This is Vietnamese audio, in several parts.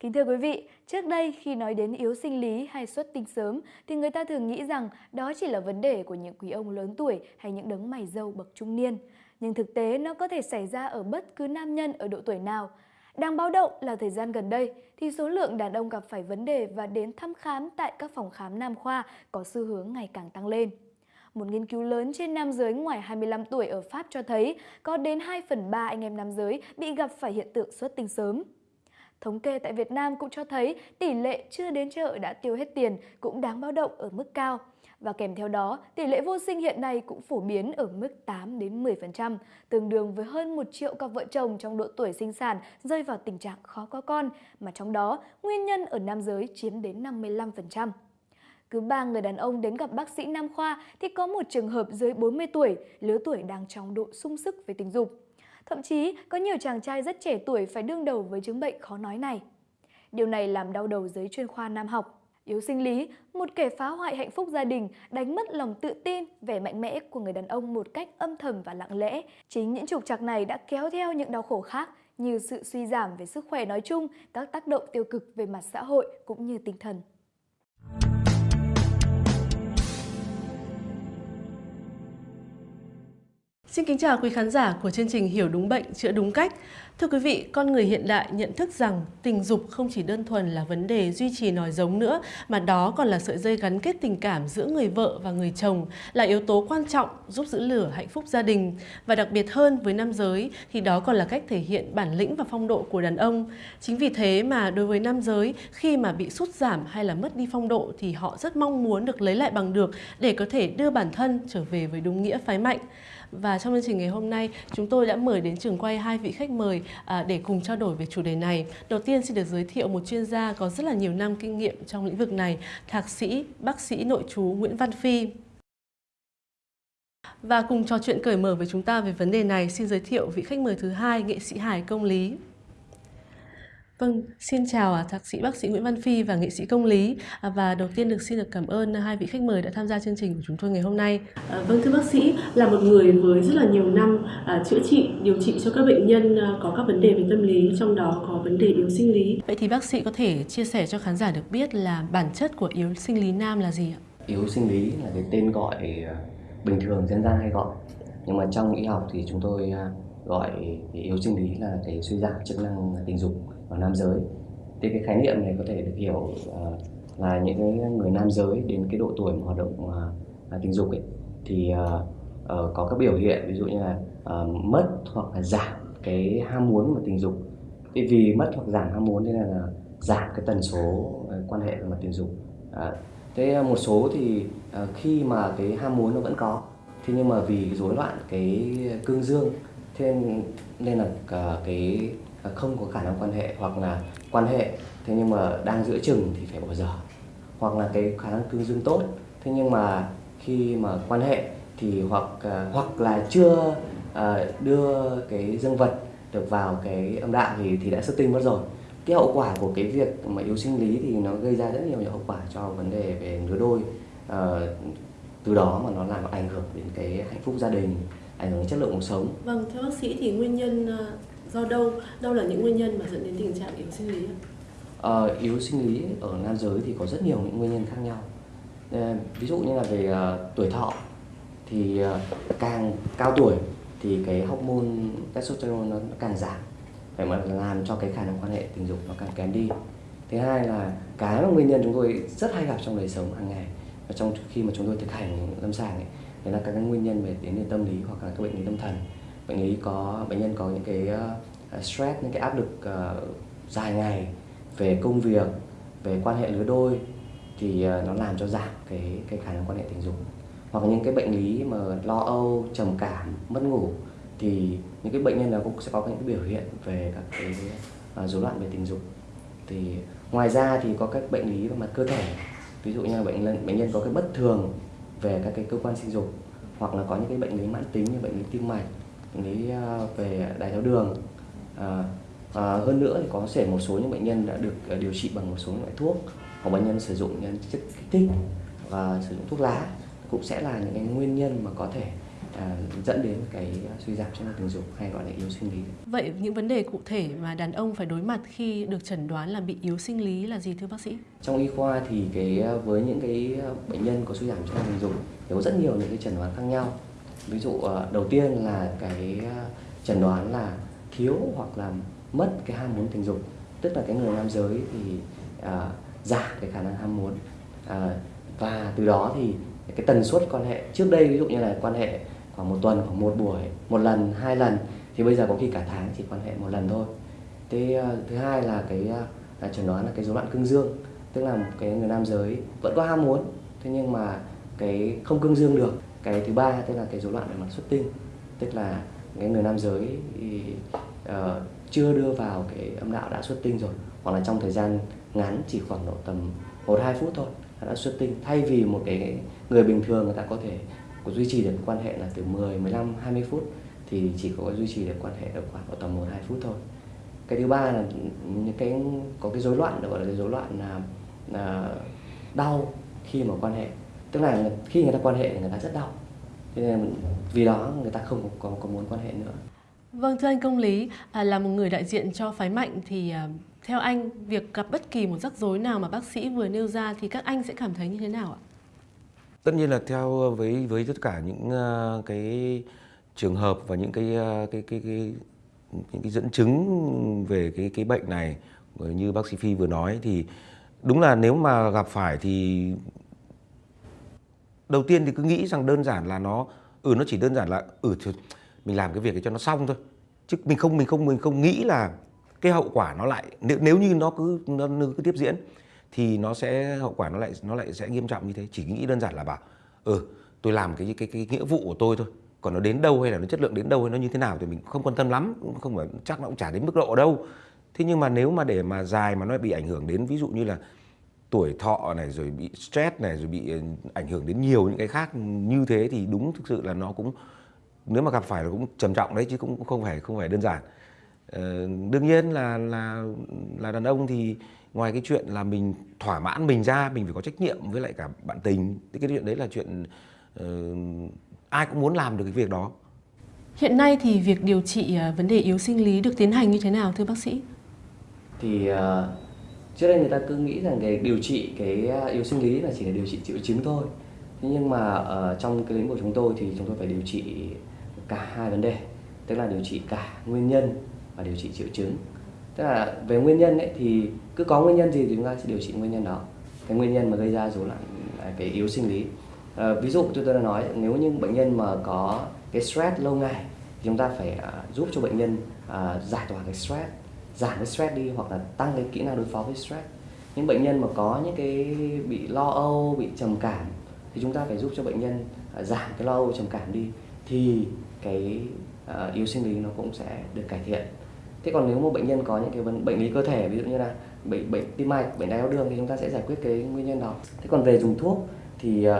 Kính thưa quý vị, trước đây khi nói đến yếu sinh lý hay xuất tinh sớm thì người ta thường nghĩ rằng đó chỉ là vấn đề của những quý ông lớn tuổi hay những đấng mày râu bậc trung niên. Nhưng thực tế nó có thể xảy ra ở bất cứ nam nhân ở độ tuổi nào. Đáng báo động là thời gian gần đây thì số lượng đàn ông gặp phải vấn đề và đến thăm khám tại các phòng khám nam khoa có xu hướng ngày càng tăng lên. Một nghiên cứu lớn trên nam giới ngoài 25 tuổi ở Pháp cho thấy có đến 2 phần 3 anh em nam giới bị gặp phải hiện tượng xuất tinh sớm. Thống kê tại Việt Nam cũng cho thấy tỷ lệ chưa đến chợ đã tiêu hết tiền cũng đáng báo động ở mức cao. Và kèm theo đó, tỷ lệ vô sinh hiện nay cũng phổ biến ở mức 8 đến 10%, tương đương với hơn 1 triệu cặp vợ chồng trong độ tuổi sinh sản rơi vào tình trạng khó có con, mà trong đó nguyên nhân ở nam giới chiếm đến 55%. Cứ 3 người đàn ông đến gặp bác sĩ nam khoa thì có một trường hợp dưới 40 tuổi, lứa tuổi đang trong độ sung sức về tình dục. Thậm chí, có nhiều chàng trai rất trẻ tuổi phải đương đầu với chứng bệnh khó nói này. Điều này làm đau đầu giới chuyên khoa nam học. Yếu sinh lý, một kẻ phá hoại hạnh phúc gia đình, đánh mất lòng tự tin, vẻ mạnh mẽ của người đàn ông một cách âm thầm và lặng lẽ. Chính những trục trặc này đã kéo theo những đau khổ khác như sự suy giảm về sức khỏe nói chung, các tác động tiêu cực về mặt xã hội cũng như tinh thần. Xin kính chào quý khán giả của chương trình Hiểu đúng bệnh, chữa đúng cách. Thưa quý vị, con người hiện đại nhận thức rằng tình dục không chỉ đơn thuần là vấn đề duy trì nòi giống nữa, mà đó còn là sợi dây gắn kết tình cảm giữa người vợ và người chồng, là yếu tố quan trọng giúp giữ lửa hạnh phúc gia đình. Và đặc biệt hơn với nam giới thì đó còn là cách thể hiện bản lĩnh và phong độ của đàn ông. Chính vì thế mà đối với nam giới, khi mà bị sút giảm hay là mất đi phong độ thì họ rất mong muốn được lấy lại bằng được để có thể đưa bản thân trở về với đúng nghĩa phái mạnh. Và trong chương trình ngày hôm nay, chúng tôi đã mời đến trường quay hai vị khách mời à, để cùng trao đổi về chủ đề này. Đầu tiên xin được giới thiệu một chuyên gia có rất là nhiều năm kinh nghiệm trong lĩnh vực này, thạc sĩ, bác sĩ nội trú Nguyễn Văn Phi. Và cùng trò chuyện cởi mở với chúng ta về vấn đề này, xin giới thiệu vị khách mời thứ hai, nghệ sĩ Hải Công Lý. Vâng, xin chào à, thạc sĩ bác sĩ Nguyễn Văn Phi và nghệ sĩ công lý à, và đầu tiên được xin được cảm ơn hai vị khách mời đã tham gia chương trình của chúng tôi ngày hôm nay. À, vâng thưa bác sĩ, là một người với rất là nhiều năm à, chữa trị, điều trị cho các bệnh nhân à, có các vấn đề về tâm lý, trong đó có vấn đề yếu sinh lý. Vậy thì bác sĩ có thể chia sẻ cho khán giả được biết là bản chất của yếu sinh lý nam là gì ạ? Yếu sinh lý là cái tên gọi bình thường dân gian hay gọi, nhưng mà trong y học thì chúng tôi gọi yếu sinh lý là cái suy giảm chức năng tình dục ở nam giới. Thì cái khái niệm này có thể được hiểu uh, là những người nam giới đến cái độ tuổi mà hoạt động uh, tình dục ấy thì uh, uh, có các biểu hiện ví dụ như là uh, mất hoặc là giảm cái ham muốn của tình dục. Thì vì mất hoặc giảm ham muốn nên là, là giảm cái tần số uh, quan hệ về mặt tình dục. Uh, thế một số thì uh, khi mà cái ham muốn nó vẫn có thế nhưng mà vì rối loạn cái cương dương thế nên là cả cái Ờ, không có khả năng quan hệ hoặc là quan hệ thế nhưng mà đang giữa chừng thì phải bỏ dở. Hoặc là cái khả năng cương dương tốt thế nhưng mà khi mà quan hệ thì hoặc uh, hoặc là chưa uh, đưa cái dương vật được vào cái âm đạo thì thì đã xuất tinh mất rồi. Cái hậu quả của cái việc mà yếu sinh lý thì nó gây ra rất nhiều những hậu quả cho vấn đề về lứa đôi uh, từ đó mà nó làm ảnh hưởng đến cái hạnh phúc gia đình ảnh hưởng đến chất lượng cuộc sống. Vâng thưa bác sĩ thì nguyên nhân do đâu đâu là những nguyên nhân mà dẫn đến tình trạng yếu sinh lý à, yếu sinh lý ở nam giới thì có rất nhiều những nguyên nhân khác nhau. À, ví dụ như là về uh, tuổi thọ thì uh, càng cao tuổi thì cái hormone testosterone nó càng giảm. Phải mà làm cho cái khả năng quan hệ tình dục nó càng kém đi. Thứ hai là cái mà nguyên nhân chúng tôi rất hay gặp trong đời sống hàng ngày và trong khi mà chúng tôi thực hành lâm sàng ấy, đấy là các cái nguyên nhân về đến từ tâm lý hoặc là các bệnh lý tâm thần bệnh lý có bệnh nhân có những cái uh, stress những cái áp lực uh, dài ngày về công việc về quan hệ lứa đôi thì uh, nó làm cho giảm cái cái khả năng quan hệ tình dục. Hoặc những cái bệnh lý mà lo âu trầm cảm mất ngủ thì những cái bệnh nhân đó cũng sẽ có những cái biểu hiện về các cái uh, rối loạn về tình dục. Thì ngoài ra thì có các bệnh lý về mặt cơ thể ví dụ như là bệnh nhân bệnh nhân có cái bất thường về các cái cơ quan sinh dục hoặc là có những cái bệnh lý mãn tính như bệnh lý tim mạch lý à, về đái tháo đường à, à, hơn nữa thì có thể một số những bệnh nhân đã được điều trị bằng một số loại thuốc hoặc bệnh nhân sử dụng những chất kích thích và sử dụng thuốc lá cũng sẽ là những cái nguyên nhân mà có thể à, dẫn đến cái suy giảm chức năng tình dục hay gọi là yếu sinh lý. Vậy những vấn đề cụ thể mà đàn ông phải đối mặt khi được chẩn đoán là bị yếu sinh lý là gì thưa bác sĩ? Trong y khoa thì cái với những cái bệnh nhân có suy giảm chức năng tình dục thì có rất nhiều những cái chẩn đoán khác nhau. Ví dụ ờ, đầu tiên là cái ờ, chẩn đoán là thiếu hoặc là mất cái ham muốn tình dục, tức là cái người nam giới thì à, giảm cái khả năng ham muốn. À, và từ đó thì cái tần suất quan hệ trước đây ví dụ như là quan hệ khoảng một tuần khoảng một buổi một lần hai lần thì bây giờ có khi cả tháng chỉ quan hệ một lần thôi. Thế thứ hai là cái là chẩn đoán là cái rối loạn cương dương tức là cái người nam giới vẫn có ham muốn thế nhưng mà cái không cương dương được cái thứ ba tức là cái rối loạn về mặt xuất tinh tức là cái người nam giới thì, uh, chưa đưa vào cái âm đạo đã xuất tinh rồi hoặc là trong thời gian ngắn chỉ khoảng độ tầm một hai phút thôi đã xuất tinh thay vì một cái người bình thường người ta có thể có duy trì được quan hệ là từ 10, 15, 20 phút thì chỉ có duy trì được quan hệ được khoảng tầm 1 2 phút thôi. Cái thứ ba là những cái có cái rối loạn gọi là cái rối loạn là, là đau khi mà quan hệ. Tức là khi người ta quan hệ thì người ta rất đau. Thế nên vì đó người ta không có, có muốn quan hệ nữa. Vâng thưa anh Công Lý, à, là một người đại diện cho phái mạnh thì à, theo anh việc gặp bất kỳ một rắc rối nào mà bác sĩ vừa nêu ra thì các anh sẽ cảm thấy như thế nào ạ? tất nhiên là theo với với tất cả những uh, cái trường hợp và những cái uh, cái cái cái những cái dẫn chứng về cái cái bệnh này như bác sĩ Phi vừa nói thì đúng là nếu mà gặp phải thì đầu tiên thì cứ nghĩ rằng đơn giản là nó ừ nó chỉ đơn giản là ừ thì mình làm cái việc để cho nó xong thôi. Chứ mình không mình không mình không nghĩ là cái hậu quả nó lại nếu, nếu như nó cứ nó cứ tiếp diễn thì nó sẽ hậu quả nó lại nó lại sẽ nghiêm trọng như thế. Chỉ nghĩ đơn giản là bảo ừ tôi làm cái cái cái nghĩa vụ của tôi thôi. Còn nó đến đâu hay là nó chất lượng đến đâu hay nó như thế nào thì mình không quan tâm lắm không phải chắc nó cũng chả đến mức độ đâu. Thế nhưng mà nếu mà để mà dài mà nó bị ảnh hưởng đến ví dụ như là tuổi thọ này rồi bị stress này rồi bị ừ, ảnh hưởng đến nhiều những cái khác như thế thì đúng thực sự là nó cũng nếu mà gặp phải là cũng trầm trọng đấy chứ cũng không phải không phải đơn giản. Ờ, đương nhiên là là là đàn ông thì ngoài cái chuyện là mình thỏa mãn mình ra mình phải có trách nhiệm với lại cả bạn tình thì cái chuyện đấy là chuyện uh, ai cũng muốn làm được cái việc đó. Hiện nay thì việc điều trị uh, vấn đề yếu sinh lý được tiến hành như thế nào thưa bác sĩ? Thì uh, trước đây người ta cứ nghĩ rằng cái điều trị cái à, yếu sinh lý là chỉ là điều trị triệu chứng thôi. Thế nhưng mà ở uh, trong cái lĩnh vực chúng tôi thì chúng tôi phải điều trị cả hai vấn đề tức là điều trị cả nguyên nhân và điều trị triệu chứng. Tức là về nguyên nhân ấy thì cứ có nguyên nhân gì thì chúng ta sẽ điều trị nguyên nhân đó. Cái nguyên nhân mà gây ra rối loạn à, cái yếu sinh lý. À, ví dụ tôi đã nói nếu như bệnh nhân mà có cái stress lâu ngày thì chúng ta phải uh, giúp cho bệnh nhân uh, giải tỏa cái stress giảm cái stress đi hoặc là tăng cái kỹ năng đối phó với stress. Những bệnh nhân mà có những cái bị lo âu bị trầm cảm thì chúng ta phải giúp cho bệnh nhân à, giảm cái lo âu trầm cảm đi thì cái uh, yếu sinh lý nó cũng sẽ được cải thiện. Thế còn nếu một bệnh nhân có những cái vấn bệnh lý cơ thể ví dụ như là bệnh bệnh tim mạch bệnh đái tháo đường thì chúng ta sẽ giải quyết cái nguyên nhân đó. Thế còn về dùng thuốc thì uh,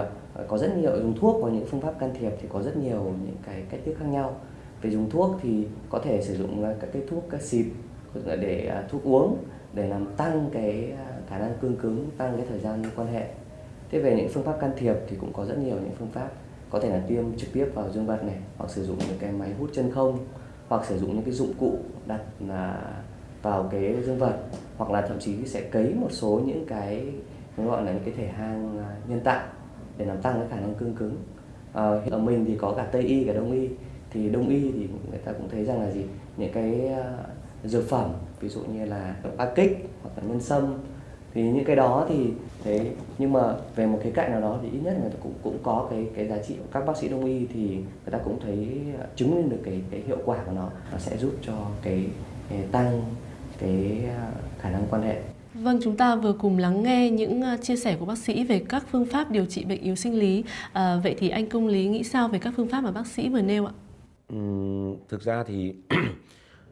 có rất nhiều dùng thuốc và những phương pháp can thiệp thì có rất nhiều những cái cách thức khác nhau. Về dùng thuốc thì có thể sử dụng các cái thuốc các xịt để à, thuốc uống để làm tăng cái à, khả năng cương cứng tăng cái thời gian quan hệ. Thế về những phương pháp can thiệp thì cũng có rất nhiều những phương pháp. Có thể là tiêm trực tiếp vào dương vật này hoặc sử dụng những cái máy hút chân không hoặc sử dụng những cái dụng cụ đặt là vào cái dương vật hoặc là thậm chí sẽ cấy một số những cái gọi là những cái thể hang à, nhân tạo để làm tăng cái khả năng cương cứng. À, ở mình thì có cả tây y cả đông y. Thì đông y thì người ta cũng thấy rằng là gì? Những cái dược phẩm ví dụ như là ba kích hoặc là nhân sâm thì những cái đó thì thế nhưng mà về một cái cạnh nào đó thì ít nhất người ta cũng cũng có cái cái giá trị các bác sĩ đông y thì người ta cũng thấy chứng minh được cái cái hiệu quả của nó nó sẽ giúp cho cái, cái tăng cái à, khả năng quan hệ Vâng, chúng ta vừa cùng lắng nghe những à, chia sẻ của bác sĩ về các phương pháp điều trị bệnh yếu sinh lý. À, vậy thì anh Công Lý nghĩ sao về các phương pháp mà bác sĩ vừa nêu ạ? Ừ, thực ra thì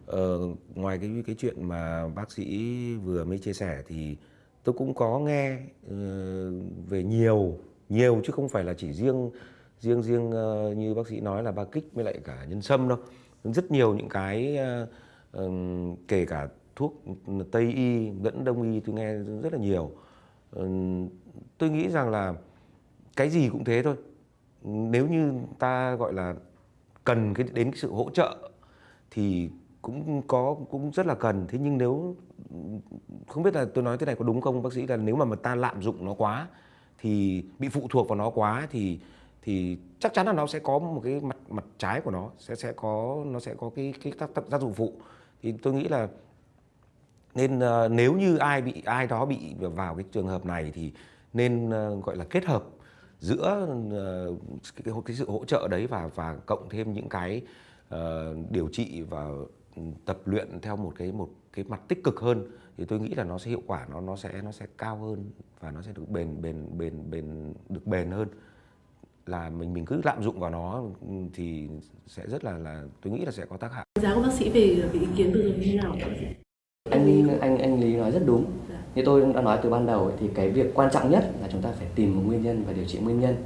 Ờ, ngoài cái cái chuyện mà bác sĩ vừa mới chia sẻ thì tôi cũng có nghe uh, về nhiều nhiều chứ không phải là chỉ riêng riêng riêng uh, như bác sĩ nói là ba kích với lại cả nhân sâm đâu. Rất nhiều những cái uh, uh, kể cả thuốc tây y lẫn đông y tôi nghe rất là nhiều. Uh, tôi nghĩ rằng là cái gì cũng thế thôi. Nếu như ta gọi là cần cái đến cái sự hỗ trợ thì cũng có cũng rất là cần. Thế nhưng nếu không biết là tôi nói thế này có đúng không bác sĩ là nếu mà mà ta lạm dụng nó quá thì bị phụ thuộc vào nó quá thì thì chắc chắn là nó sẽ có một cái mặt mặt trái của nó sẽ sẽ có nó sẽ có cái cái tác, tác, dụng phụ. Thì tôi nghĩ là nên uh, nếu như ai bị ai đó bị vào cái trường hợp này thì nên uh, gọi là kết hợp giữa uh, cái, cái sự hỗ trợ đấy và và cộng thêm những cái uh, điều trị và tập luyện theo một cái một cái mặt tích cực hơn thì tôi nghĩ là nó sẽ hiệu quả nó nó sẽ nó sẽ cao hơn và nó sẽ được bền bền bền bền được bền hơn là mình mình cứ lạm dụng vào nó thì sẽ rất là là tôi nghĩ là sẽ có tác hại. Giá của bác sĩ về về ý kiến rồi như thế nào? Anh anh anh Lý nói rất đúng. Như tôi đã nói từ ban đầu thì cái việc quan trọng nhất là chúng ta phải tìm một nguyên nhân và điều trị nguyên nhân.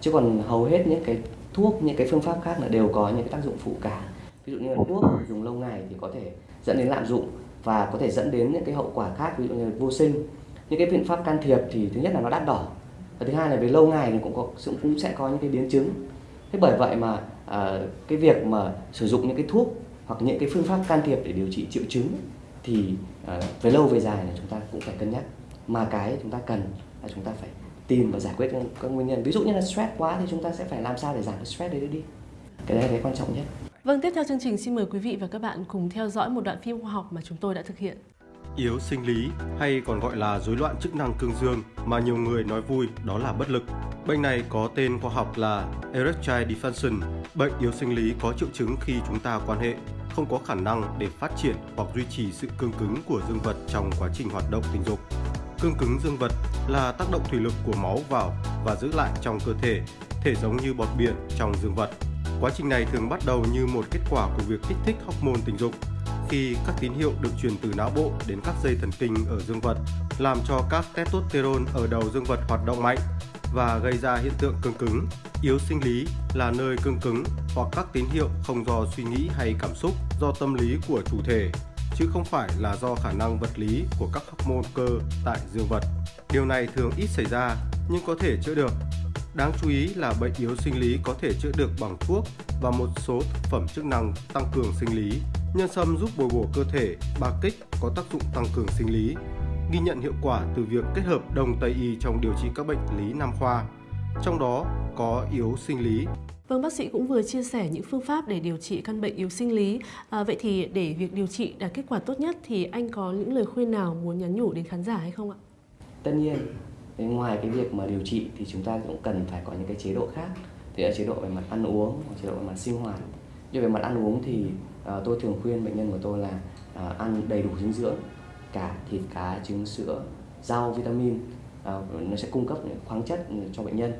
Chứ còn hầu hết những cái thuốc, những cái phương pháp khác là đều có những cái tác dụng phụ cả. Ví dụ như là thuốc dùng lâu ngày thì có thể dẫn đến lạm dụng và có thể dẫn đến những cái hậu quả khác ví dụ như là vô sinh. Những cái biện pháp can thiệp thì thứ nhất là nó đắt đỏ. Và thứ hai là về lâu ngày thì cũng có cũng sẽ có những cái biến chứng. Thế bởi vậy mà à, cái việc mà sử dụng những cái thuốc hoặc những cái phương pháp can thiệp để điều trị triệu chứng thì à, về lâu về dài là chúng ta cũng phải cân nhắc. Mà cái chúng ta cần là chúng ta phải tìm và giải quyết các, nguyên nhân. Ví dụ như là stress quá thì chúng ta sẽ phải làm sao để giảm cái stress đấy đi. Cái đấy là cái quan trọng nhất. Vâng, tiếp theo chương trình xin mời quý vị và các bạn cùng theo dõi một đoạn phim khoa học mà chúng tôi đã thực hiện yếu sinh lý hay còn gọi là rối loạn chức năng cương dương mà nhiều người nói vui đó là bất lực. Bệnh này có tên khoa học là erectile dysfunction, bệnh yếu sinh lý có triệu chứng khi chúng ta quan hệ không có khả năng để phát triển hoặc duy trì sự cương cứng của dương vật trong quá trình hoạt động tình dục. Cương cứng dương vật là tác động thủy lực của máu vào và giữ lại trong cơ thể, thể giống như bọt biển trong dương vật. Quá trình này thường bắt đầu như một kết quả của việc kích thích hormone tình dục khi các tín hiệu được truyền từ não bộ đến các dây thần kinh ở dương vật, làm cho các testosterone ở đầu dương vật hoạt động mạnh và gây ra hiện tượng cương cứng. Yếu sinh lý là nơi cương cứng hoặc các tín hiệu không do suy nghĩ hay cảm xúc, do tâm lý của chủ thể, chứ không phải là do khả năng vật lý của các hormone cơ tại dương vật. Điều này thường ít xảy ra nhưng có thể chữa được. Đáng chú ý là bệnh yếu sinh lý có thể chữa được bằng thuốc và một số thực phẩm chức năng tăng cường sinh lý Nhân sâm giúp bồi bổ cơ thể, ba kích có tác dụng tăng cường sinh lý, ghi nhận hiệu quả từ việc kết hợp đồng Tây y trong điều trị các bệnh lý nam khoa, trong đó có yếu sinh lý. Vâng, bác sĩ cũng vừa chia sẻ những phương pháp để điều trị căn bệnh yếu sinh lý. À, vậy thì để việc điều trị đạt kết quả tốt nhất thì anh có những lời khuyên nào muốn nhắn nhủ đến khán giả hay không ạ? Tất nhiên, ngoài cái việc mà điều trị thì chúng ta cũng cần phải có những cái chế độ khác. Thì là chế độ về mặt ăn uống, chế độ về mặt sinh hoạt. Như về mặt ăn uống thì à, tôi thường khuyên bệnh nhân của tôi là à, ăn đầy đủ dinh dưỡng cả thịt cá trứng sữa rau vitamin à, nó sẽ cung cấp những khoáng chất cho bệnh nhân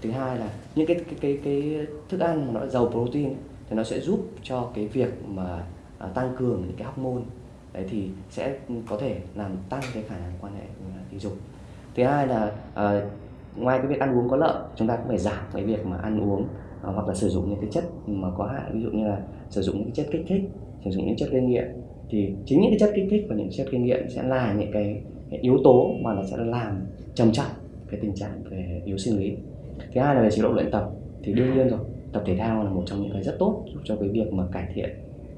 thứ hai là những cái cái cái, cái thức ăn mà nó giàu protein thì nó sẽ giúp cho cái việc mà à, tăng cường những cái hormone đấy thì sẽ có thể làm tăng cái khả năng quan hệ tình dục thứ hai là uh, ngoài cái việc ăn uống có lợi chúng ta cũng phải giảm cái việc mà ăn uống uh, hoặc là sử dụng những cái chất mà có hại ví dụ như là sử dụng những chất kích thích sử dụng những chất gây nghiện. Thì chính những cái chất kích thích và những chất gây nghiện sẽ là những cái, cái yếu tố mà nó sẽ làm trầm trọng cái tình trạng về yếu sinh lý. Thứ hai là về chế độ luyện tập thì đương nhiên rồi tập thể thao là một trong những cái rất tốt giúp cho cái việc mà cải thiện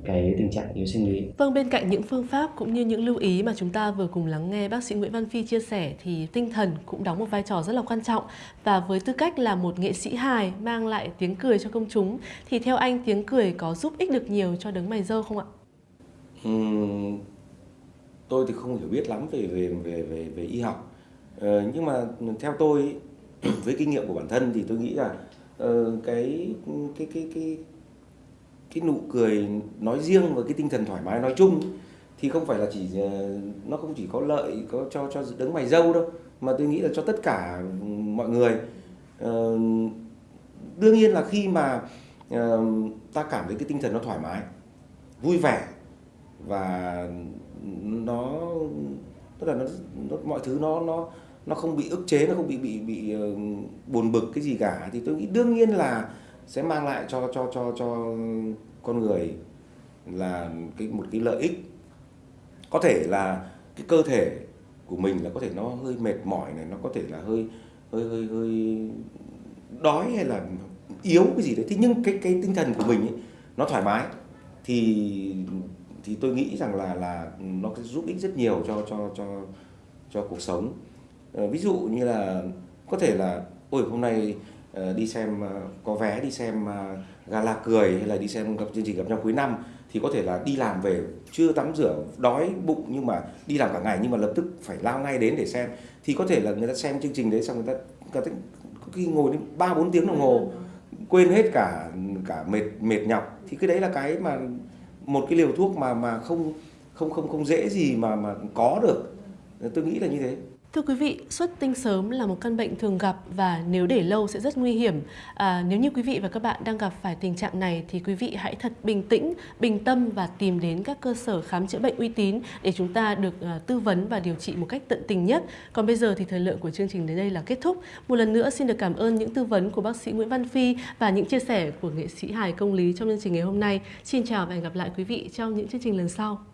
cái tình trạng yếu sinh lý. Vâng, bên cạnh những phương pháp cũng như những lưu ý mà chúng ta vừa cùng lắng nghe bác sĩ Nguyễn Văn Phi chia sẻ thì tinh thần cũng đóng một vai trò rất là quan trọng và với tư cách là một nghệ sĩ hài mang lại tiếng cười cho công chúng thì theo anh tiếng cười có giúp ích được nhiều cho đấng mày dâu không ạ? Uhm, tôi thì không hiểu biết lắm về về về về về y học ờ, nhưng mà theo tôi với kinh nghiệm của bản thân thì tôi nghĩ là uh, cái cái cái cái cái nụ cười nói riêng và cái tinh thần thoải mái nói chung thì không phải là chỉ ờ, nó không chỉ có lợi có cho cho đấng mày dâu đâu mà tôi nghĩ là cho tất cả mọi người. Ờ, đương nhiên là khi mà ờ, ta cảm thấy cái tinh thần nó thoải mái vui vẻ và nó tức là nó, nó mọi thứ nó nó nó không bị ức chế nó không bị bị bị uh, buồn bực cái gì cả thì tôi nghĩ đương nhiên là sẽ mang lại cho cho cho cho con người là cái một cái lợi ích. Có thể là cái cơ thể của mình là có thể nó hơi mệt mỏi này nó có thể là hơi hơi hơi hơi đói hay là yếu cái gì đấy. Thế nhưng cái cái tinh thần của mình ấy, nó thoải mái. Thì thì tôi nghĩ rằng là là nó sẽ giúp ích rất nhiều cho cho cho cho cuộc sống. Ờ, ví dụ như là có thể là ôi hôm nay Ờ, đi xem ờ, có vé đi xem ờ, gala cười hay là đi xem gặp chương trình gặp nhau cuối năm thì có thể là đi làm về chưa tắm rửa đói bụng nhưng mà đi làm cả ngày nhưng mà lập tức phải lao ngay đến để xem. Thì có thể là người ta xem chương trình đấy xong người ta, người ta có khi ngồi đến ba bốn tiếng đồng hồ quên hết cả cả mệt mệt nhọc. Thì cái đấy là cái mà một cái liều thuốc mà mà không không không không dễ gì mà mà có được. Tôi nghĩ là như thế. Thưa quý vị, xuất tinh sớm là một căn bệnh thường gặp và nếu để lâu sẽ rất nguy hiểm. À, nếu như quý vị và các bạn đang gặp phải tình trạng này thì quý vị hãy thật bình tĩnh, bình tâm và tìm đến các cơ sở khám chữa bệnh uy tín để chúng ta được à, tư vấn và điều trị một cách tận tình nhất. Còn bây giờ thì thời lượng của chương trình đến đây là kết thúc. Một lần nữa xin được cảm ơn những tư vấn của bác sĩ Nguyễn Văn Phi và những chia sẻ của nghệ sĩ Hải công lý trong chương trình ngày hôm nay. Xin chào và hẹn gặp lại quý vị trong những chương trình lần sau.